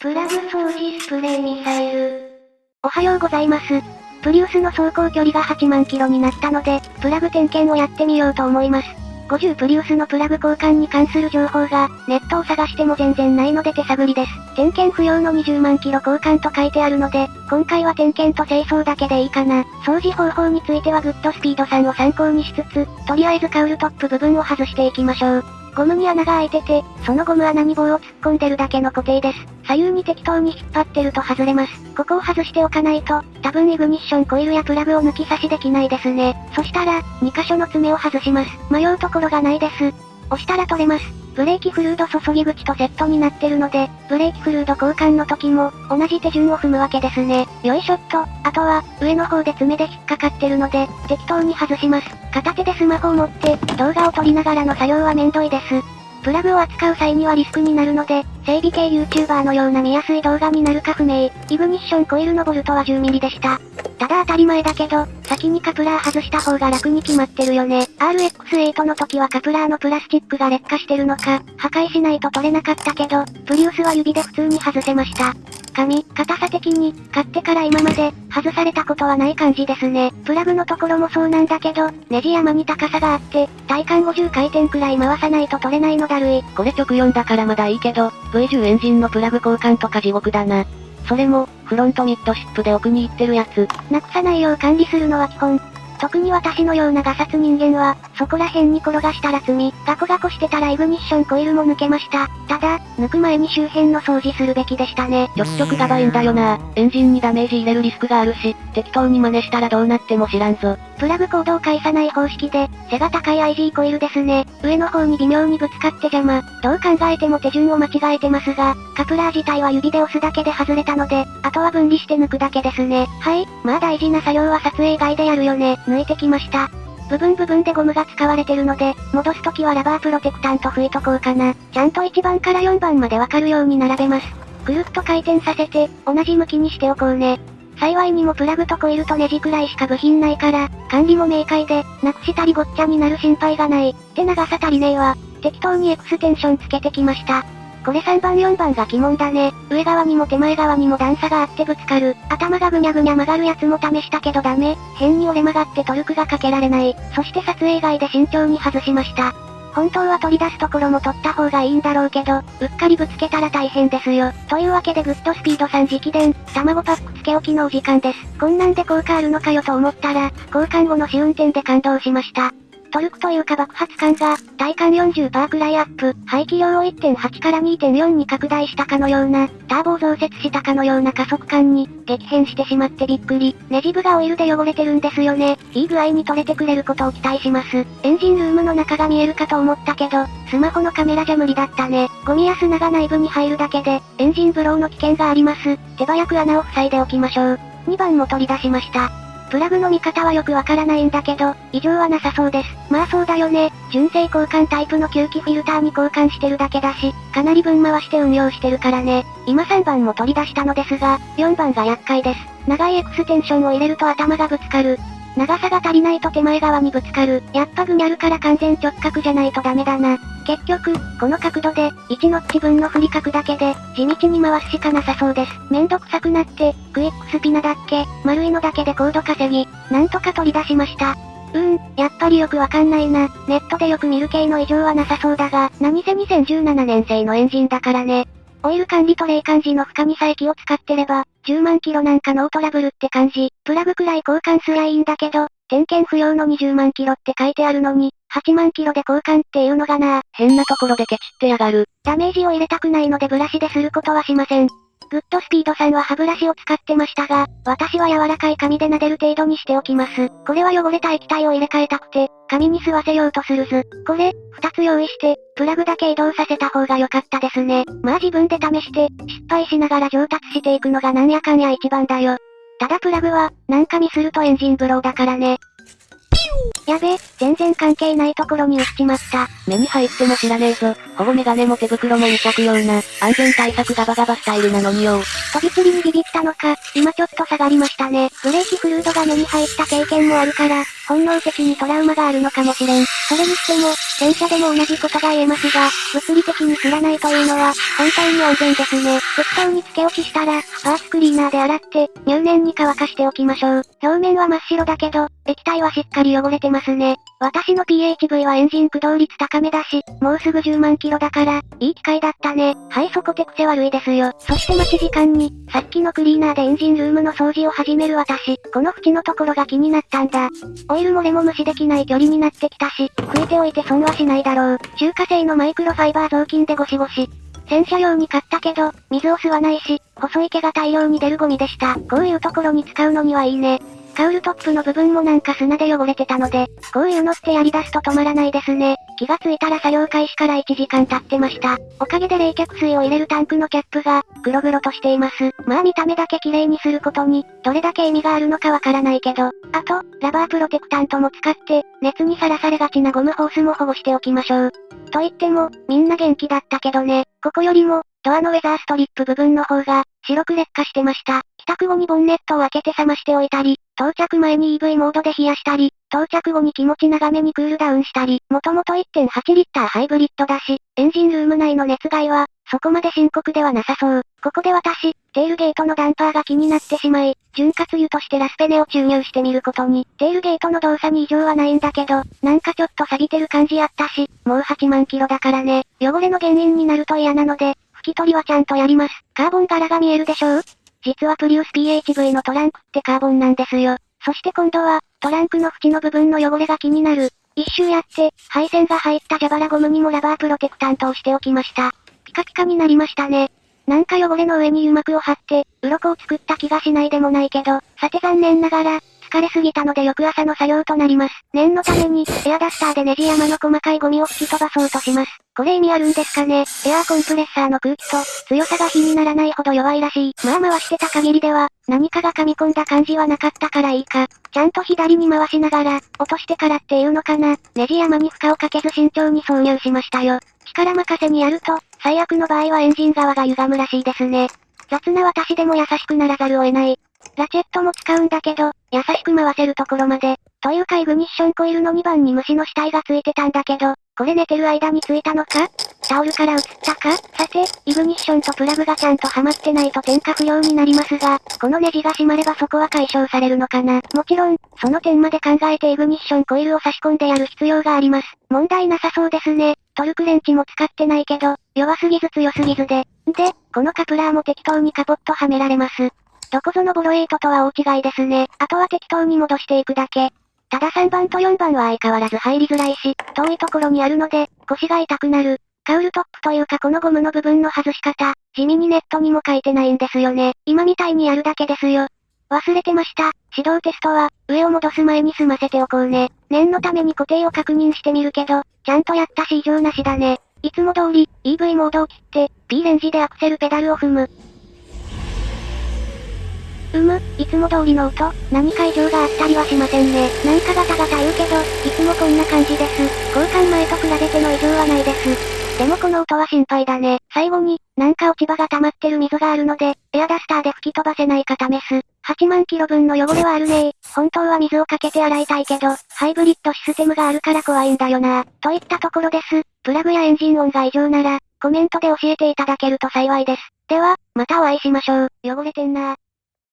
プラグ掃除スプレーミサイル。おはようございます。プリウスの走行距離が8万キロになったので、プラグ点検をやってみようと思います。50プリウスのプラグ交換に関する情報が、ネットを探しても全然ないので手探りです。点検不要の20万キロ交換と書いてあるので、今回は点検と清掃だけでいいかな。掃除方法についてはグッドスピードさんを参考にしつつ、とりあえずカウルトップ部分を外していきましょう。ゴムに穴が開いてて、そのゴム穴に棒を突っ込んでるだけの固定です。左右に適当に引っ張ってると外れます。ここを外しておかないと、多分イグニッションコイルやプラグを抜き差しできないですね。そしたら、2箇所の爪を外します。迷うところがないです。押したら取れます。ブレーキフルード注ぎ口とセットになってるので、ブレーキフルード交換の時も、同じ手順を踏むわけですね。よいしょっと、あとは、上の方で爪で引っかかってるので、適当に外します。片手でスマホを持って、動画を撮りながらの作業はめんどいです。プラグを扱う際にはリスクになるので、整備系 YouTuber のような見やすい動画になるか不明。イグニッションコイルのボルトは 10mm でした。ただ当たり前だけど、先にカプラー外した方が楽に決まってるよね。RX8 の時はカプラーのプラスチックが劣化してるのか、破壊しないと取れなかったけど、プリウスは指で普通に外せました。紙、硬さ的に、買ってから今まで、外されたことはない感じですね。プラグのところもそうなんだけど、ネジ山に高さがあって、体感50回転くらい回さないと取れないのだるい。これ直4だからまだいいけど、V10 エンジンのプラグ交換とか地獄だな。それも、フロントミッドシップで奥に行ってるやつ。なくさないよう管理するのは基本。特に私のようなガサツ人間は、そこら辺に転がしたら罪。ガコガコしてたらイグニッションコイルも抜けました。ただ、抜く前に周辺の掃除するべきでしたね。ちょっちょくがばいんだよな。エンジンにダメージ入れるリスクがあるし、適当に真似したらどうなっても知らんぞ。プラグコードを返さない方式で、背が高い IG コイルですね。上の方に微妙にぶつかって邪魔。どう考えても手順を間違えてますが、カプラー自体は指で押すだけで外れたので、あとは分離して抜くだけですね。はい、まあ大事な作業は撮影外でやるよね。抜いてきました。部分部分でゴムが使われてるので、戻すときはラバープロテクタント拭いとこうかな。ちゃんと1番から4番までわかるように並べます。くるっと回転させて、同じ向きにしておこうね。幸いにもプラグとコイルとネジくらいしか部品ないから、管理も明快で、なくしたりごっちゃになる心配がない。って長さ足りねえわ。適当にエクステンションつけてきました。これ3番4番が鬼門だね。上側にも手前側にも段差があってぶつかる。頭がぐにゃぐにゃ曲がるやつも試したけどダメ。変に折れ曲がってトルクがかけられない。そして撮影外で慎重に外しました。本当は取り出すところも取った方がいいんだろうけど、うっかりぶつけたら大変ですよ。というわけでグッドスピードさん直伝、卵パックけ置きのお時間です。こんなんで効果あるのかよと思ったら、交換後の試運転で感動しました。トルクというか爆発感が、体感40%くらいアップ、排気量を1.8から2.4に拡大したかのような、ターボを増設したかのような加速感に、激変してしまってびっくり。ネジ部がオイルで汚れてるんですよね。いい具合に取れてくれることを期待します。エンジンルームの中が見えるかと思ったけど、スマホのカメラじゃ無理だったね。ゴミや砂が内部に入るだけで、エンジンブローの危険があります。手早く穴を塞いでおきましょう。2番も取り出しました。プラグの見方はよくわからないんだけど、異常はなさそうです。まあそうだよね。純正交換タイプの吸気フィルターに交換してるだけだし、かなりぶん回して運用してるからね。今3番も取り出したのですが、4番が厄介です。長いエクステンションを入れると頭がぶつかる。長さが足りないと手前側にぶつかる。やっぱぐにゃるから完全直角じゃないとダメだな。結局、この角度で、1ノッチ分の振り角だけで、地道に回すしかなさそうです。めんどくさくなって、クイックスピンナだっけ、丸いのだけでコード稼ぎ、なんとか取り出しました。うーん、やっぱりよくわかんないな。ネットでよく見る系の異常はなさそうだが、何せ2017年製のエンジンだからね。オイル管理と冷間時の負荷にさえ気を使ってれば、10万キロなんかノートラブルって感じ。プラグくらい交換すりゃいいんだけど、点検不要の20万キロって書いてあるのに、8万キロで交換っていうのがな変なところでケチってやがる。ダメージを入れたくないのでブラシですることはしません。グッドスピードさんは歯ブラシを使ってましたが、私は柔らかい紙で撫でる程度にしておきます。これは汚れた液体を入れ替えたくて、紙に吸わせようとするず。これ、二つ用意して、プラグだけ移動させた方が良かったですね。まあ自分で試して、失敗しながら上達していくのがなんやかんや一番だよ。ただプラグは、なんかミスるとエンジンブローだからね。やべ、全然関係ないところに落ちちまった。目に入っても知らねえぞ。保護メガネも手袋も未着用な、安全対策ガバガバスタイルなのによ。飛び散りにビビったのか、今ちょっと下がりましたね。ブレーキフルードが目に入った経験もあるから、本能的にトラウマがあるのかもしれん。それにしても、戦車でも同じことが言えますが、物理的に振らないというのは、本当に安全ですね。適当につけ置きしたら、パーツクリーナーで洗って、入念に乾かしておきましょう。表面は真っ白だけど、液体はしっかり汚れてますね。私の PHV はエンジン駆動率高めだし、もうすぐ10万キロだから、いい機会だったね。はいそこ手癖悪いですよ。そして待ち時間に、さっきのクリーナーでエンジンルームの掃除を始める私、この縁のところが気になったんだ。オイル漏れも無視できない距離になってきたし、拭いておいて損はしないだろう。中華製のマイクロファイバー雑巾でゴシゴシ。洗車用に買ったけど、水を吸わないし、細い毛が大量に出るゴミでした。こういうところに使うのにはいいね。カウルトップの部分もなんか砂で汚れてたので、こういうのってやり出すと止まらないですね。気がついたら作業開始から1時間経ってました。おかげで冷却水を入れるタンクのキャップが、黒々としています。まあ見た目だけ綺麗にすることに、どれだけ意味があるのかわからないけど、あと、ラバープロテクタントも使って、熱にさらされがちなゴムホースも保護しておきましょう。と言っても、みんな元気だったけどね、ここよりも、ドアのウェザーストリップ部分の方が、白く劣化してました。帰宅後にボンネットを開けて冷ましておいたり、到着前に EV モードで冷やしたり、到着後に気持ち長めにクールダウンしたり、もともと1.8リッターハイブリッドだし、エンジンルーム内の熱害は、そこまで深刻ではなさそう。ここで私、テールゲートのダンパーが気になってしまい、潤滑油としてラスペネを注入してみることに、テールゲートの動作に異常はないんだけど、なんかちょっと錆びてる感じあったし、もう8万キロだからね、汚れの原因になると嫌なので、拭き取りはちゃんとやります。カーボン柄が見えるでしょう？実はプリウス PHV のトランクってカーボンなんですよ。そして今度は、トランクの縁の部分の汚れが気になる。一周やって、配線が入った蛇腹ゴムにもラバープロテクタントをしておきました。ピカピカになりましたね。なんか汚れの上に油膜を貼って、鱗を作った気がしないでもないけど、さて残念ながら、疲れすぎたので翌朝の作業となります。念のために、エアダスターでネジ山の細かいゴミを吹き飛ばそうとします。これ意味あるんですかね？エアーコンプレッサーの空気と、強さが比にならないほど弱いらしい。まあ回してた限りでは、何かが噛み込んだ感じはなかったからいいか。ちゃんと左に回しながら、落としてからっていうのかな。ネジ山に負荷をかけず慎重に挿入しましたよ。力任せにやると、最悪の場合はエンジン側が歪むらしいですね。雑な私でも優しくならざるを得ない。ラチェットも使うんだけど、優しく回せるところまで。というかイグニッションコイルの2番に虫の死体がついてたんだけど、これ寝てる間についたのか？タオルから移ったか？さて、イグニッションとプラグがちゃんとはまってないと点火不要になりますが、このネジが閉まればそこは解消されるのかな？もちろん、その点まで考えてイグニッションコイルを差し込んでやる必要があります。問題なさそうですね。トルクレンチも使ってないけど、弱すぎず強すぎずで。で、このカプラーも適当にカポッとはめられます。どこぞのボロ8とは大違いですね。あとは適当に戻していくだけ。ただ3番と4番は相変わらず入りづらいし、遠いところにあるので、腰が痛くなる。カウルトップというかこのゴムの部分の外し方、地味にネットにも書いてないんですよね。今みたいにやるだけですよ。忘れてました。指導テストは、上を戻す前に済ませておこうね。念のために固定を確認してみるけど、ちゃんとやったし異常なしだね。いつも通り、EV モードを切って、P レンジでアクセルペダルを踏む。うむ、いつも通りの音、何か異常があったりはしませんね。なんかガタガタ言うけど、いつもこんな感じです。交換前と比べての異常はないです。でもこの音は心配だね。最後に、なんか落ち葉が溜まってる水があるので、エアダスターで吹き飛ばせないか試す。8万キロ分の汚れはあるね本当は水をかけて洗いたいけど、ハイブリッドシステムがあるから怖いんだよなといったところです。プラグやエンジン音が異常なら、コメントで教えていただけると幸いです。では、またお会いしましょう。汚れてんな